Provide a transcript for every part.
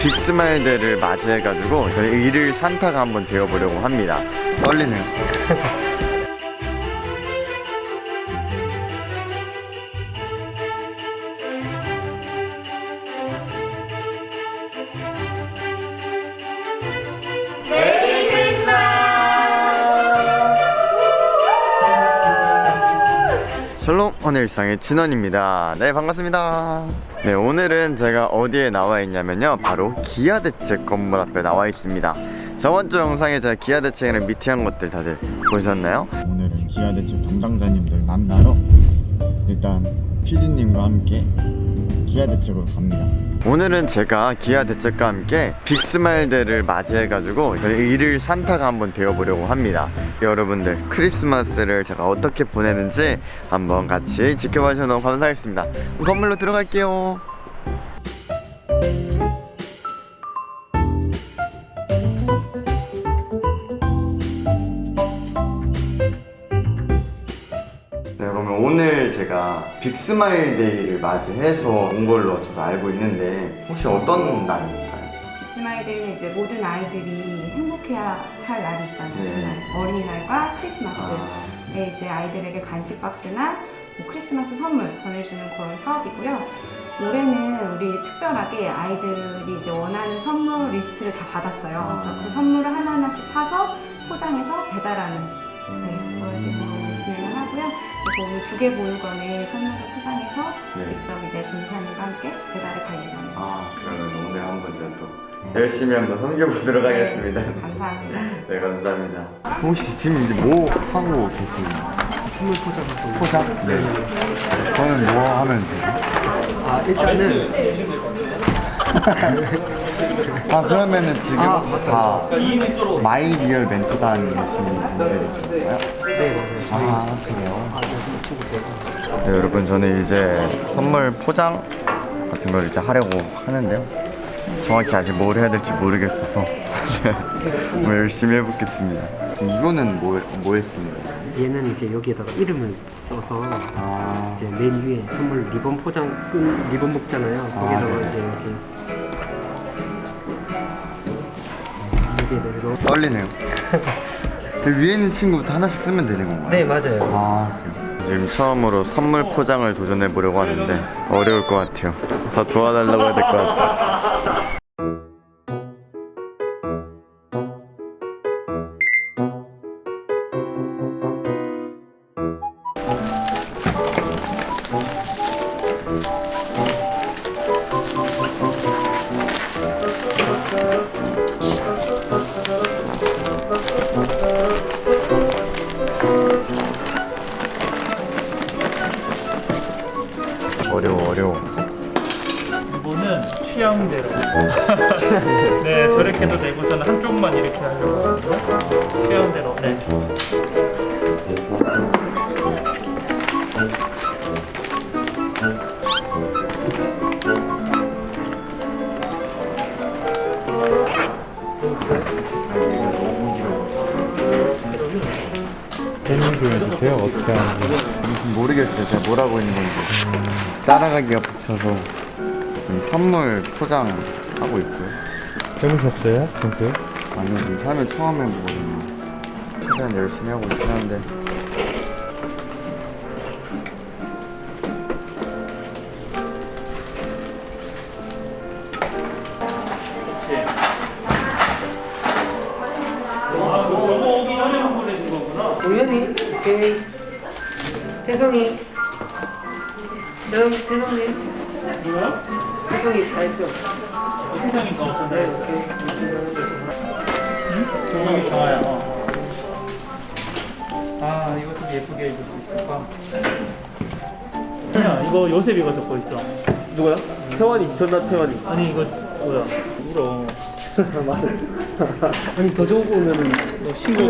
빅스마일데이를 맞이해가지고 저희 일일 산타가 한번 되어보려고 합니다. 떨리네요. 샬롬 오늘 일상의 진원입니다. 네 반갑습니다. 네 오늘은 제가 어디에 나와 있냐면요. 바로 기아대책 건물 앞에 나와 있습니다. 저번 주 영상에 제가 기아대책이랑 미팅한 것들 다들 보셨나요? 오늘은 기아대책 담당자님들 만나러 일단 PD님과 함께 기아대책으로 갑니다 오늘은 제가 기아 대책과 함께 빅스마일데이를 맞이해가지고 일일 산타가 한번 되어보려고 합니다. 여러분들 크리스마스를 제가 어떻게 보내는지 한번 같이 지켜봐 주셔서 너무 감사하겠습니다. 건물로 들어갈게요 빅스마일 데이를 맞이해서 온 걸로 저도 알고 있는데 혹시 어떤 날일까요? 스마일 데이는 이제 모든 아이들이 행복해야 할 날이 있잖아요. 네. 어린이날과 크리스마스에 아, 이제 아이들에게 간식 박스나 뭐 크리스마스 선물 전해주는 그런 사업이고요. 올해는 우리 특별하게 아이들이 이제 원하는 선물 리스트를 다 받았어요. 아. 그래서 그 선물을 하나하나씩 사서 포장해서 배달하는 네, 음. 그런 식으로. 그래서 오늘 두개 모을건에 선물을 포장해서 네. 직접 이제 전사님과 함께 배달을 갈 예정입니다. 아 그러면 오늘 한번 제가 또 열심히 한번 섬겨보도록 하겠습니다 네, 감사합니다. 네 감사합니다 혹시 지금 이제 뭐 하고 계시나요? 선물 포장하고 포장? 네 저는 뭐 하면 되죠? 아 일단은 아 그러면은 지금 아, 혹시 다 my real 멘토단 계신 분들이신가요? 네 맞아요 아 그래요? 네 여러분 저는 이제 선물 포장 같은 걸 이제 하려고 하는데요 정확히 아직 뭘 해야 될지 모르겠어서 뭐 열심히 해보겠습니다 이거는 뭐, 뭐 했습니까? 얘는 이제 여기에다가 이름을 써서 아. 이제 맨 위에 선물 리본 포장 끈 리본 묶잖아요. 거기다가 네네. 이제 이렇게 여기에다 이렇게 떨리네요. 그 위에 있는 친구부터 하나씩 쓰면 되는 건가요? 네 맞아요. 아 그래요? 지금 처음으로 선물 포장을 도전해 보려고 하는데 어려울 것 같아요. 더 도와달라고 해야 될 것 같아요 네. 설명 좀 해주세요. 어떻게 하는지. 무슨 모르겠어요 제가 뭘 하고 있는 건지 따라가기가 벅차서 지금 선물 포장하고 있고요 해보셨어요? 평소에? 아니요 지금 삶을 처음 해보거든요 최대한 열심히 하고 있긴 한데 아, 저거 오기 전에 보내준 거구나. 동현이 오케이 태성이 능 태성이? 태성이 다 했죠? 세상이가 네 없었네. 오케이 응? 조명이 좋아요. 어. 아, 이거 좀 예쁘게 입을 수 있을까? 야, 이거 요셉이가 적고 있어. 누구야? 태환이 전나 태환이 아니 이거 뭐야? 울어. 아니 더 좋은 거 오면은 너 신고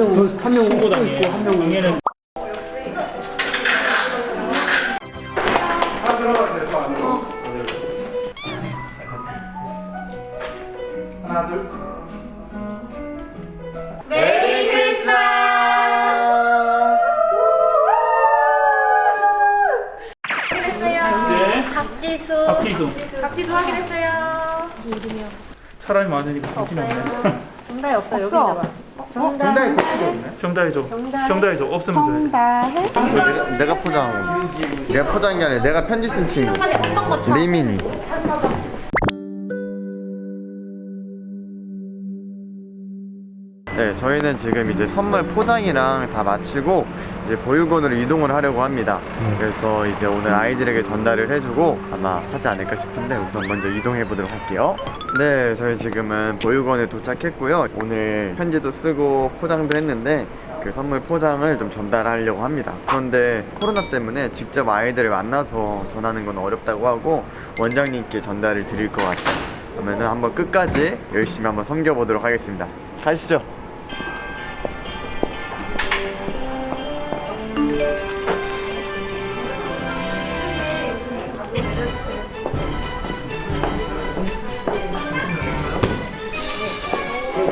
한명 신고 당해. 있고 한명 얘는 확인했 박지수. 박지수. 확인했어요. 이름이요. 사람이 많으니까 정신이 없네. 정답이 없어 여기 없어. 있나 봐. 정답. 정답이 줘. 정답이 줘. 없으면 돼. 성다해. 내가, 내가 포장 내가 포장이 아니라 내가 편지 쓴 친구 리민이 네 저희는 지금 이제 선물 포장이랑 다 마치고 이제 보육원으로 이동을 하려고 합니다 그래서 이제 오늘 아이들에게 전달을 해주고 아마 하지 않을까 싶은데 우선 먼저 이동해 보도록 할게요 네 저희 지금은 보육원에 도착했고요 오늘 편지도 쓰고 포장도 했는데 그 선물 포장을 좀 전달하려고 합니다. 그런데 코로나 때문에 직접 아이들을 만나서 전하는 건 어렵다고 하고 원장님께 전달을 드릴 것 같아요. 그러면 은 한번 끝까지 열심히 한번 섬겨보도록 하겠습니다. 가시죠.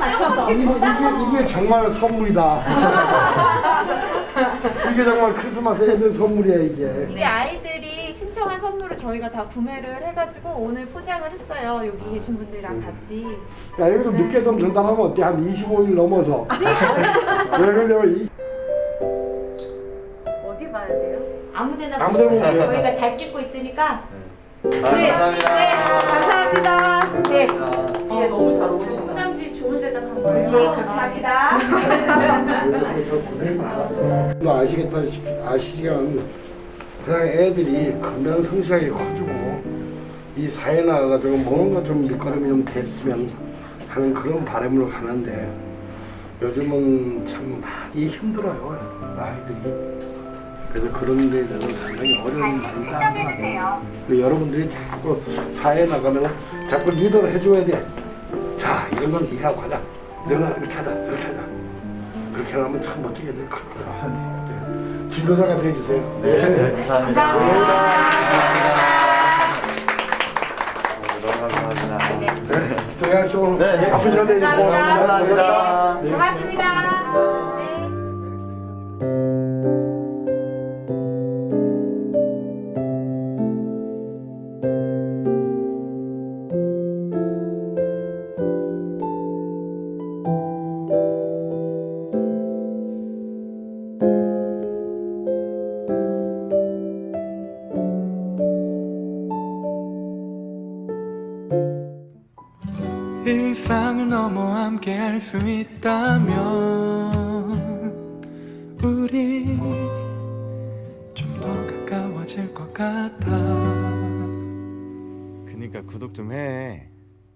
맞춰서. 이게, 이게 정말 선물이다. 이게 정말 크리스마스에 있는 선물이야 이게. 우리 아이들이 신청한 선물을 저희가 다 구매를 해가지고 오늘 포장을 했어요. 여기 계신 분들이랑 같이. 야 여기서 늦게 좀 전달하면 어때? 한 25일 넘어서. 왜 그러냐면 이 어디 봐야 돼요? 아무데나 보세요. 저희가 잘 찍고 있으니까. 아, 감사합니다. 네, 감사합니다. 네, 네, 너무 잘 어울려요. 네, 감사합니다. 저 고생 많았어. 너 아시겠다시피 아시지만 그냥 애들이 금방 성실하게 커주고 이 사회 나가가지고 뭔가 좀 밑거름이 좀 됐으면 하는 그런 바람으로 가는데 요즘은 참 많이 힘들어요 아이들이. 그래서 그런 데에 대해서 상당히 어려움이 따르더라고요. 근데 여러분들이 자꾸 사회에 나가면 자꾸 리더를 해줘야 돼. 자, 이런 건 이해하고 하자. 건 이렇게 하자, 이렇게 하자. 그렇게 하면 참 멋지게 될 거야. 네. 지도자가 돼주세요. 네, 감사합니다. 너무 감사합니다. 네. 들어가시죠. 오늘 네, 바쁜 시간에 이제 감사합니다. 고맙습니다. 일상을 넘어 함께 할 수 있다면 우리 좀 더 가까워질 것 같아 그니까 구독 좀 해.